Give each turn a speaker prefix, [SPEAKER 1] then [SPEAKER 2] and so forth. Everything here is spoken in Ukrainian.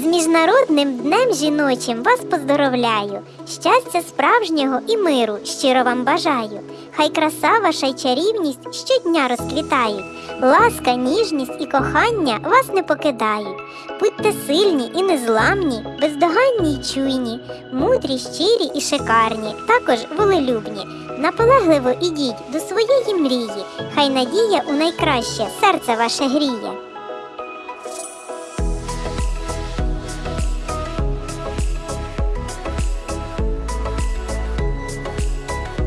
[SPEAKER 1] З міжнародним днем жіночим вас поздоровляю. Щастя справжнього і миру щиро вам бажаю. Хай краса ваша й чарівність щодня розквітають. Ласка, ніжність і кохання вас не покидають. Будьте сильні і незламні, бездоганні й чуйні, мудрі, щирі і шикарні, також волелюбні. Наполегливо ідіть до своєї мрії, хай надія у найкраще серце ваше гріє.